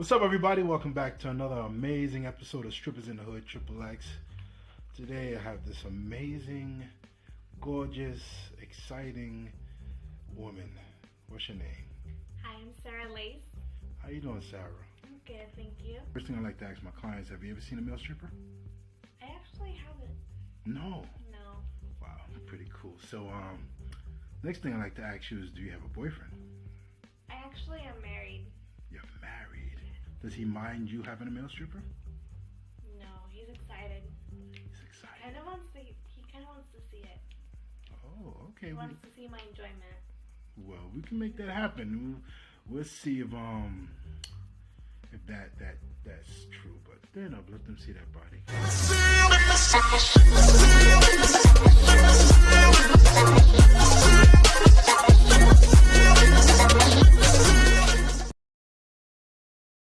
What's up, everybody? Welcome back to another amazing episode of Strippers in the Hood Triple X. Today, I have this amazing, gorgeous, exciting woman. What's your name? Hi, I'm Sarah Lace. How you doing, Sarah? I'm good, thank you. First thing I like to ask my clients: Have you ever seen a male stripper? I actually haven't. No. No. Wow, pretty cool. So, um, next thing I like to ask you is, do you have a boyfriend? I actually am married. You're married. Does he mind you having a male stripper? No, he's excited. He's excited. He Kind of wants to. He kind of wants to see it. Oh, okay. He we- wants to see my enjoyment. Well, we can make that happen. We'll, we'll see if um if that that that's true. But then up, let them see that body.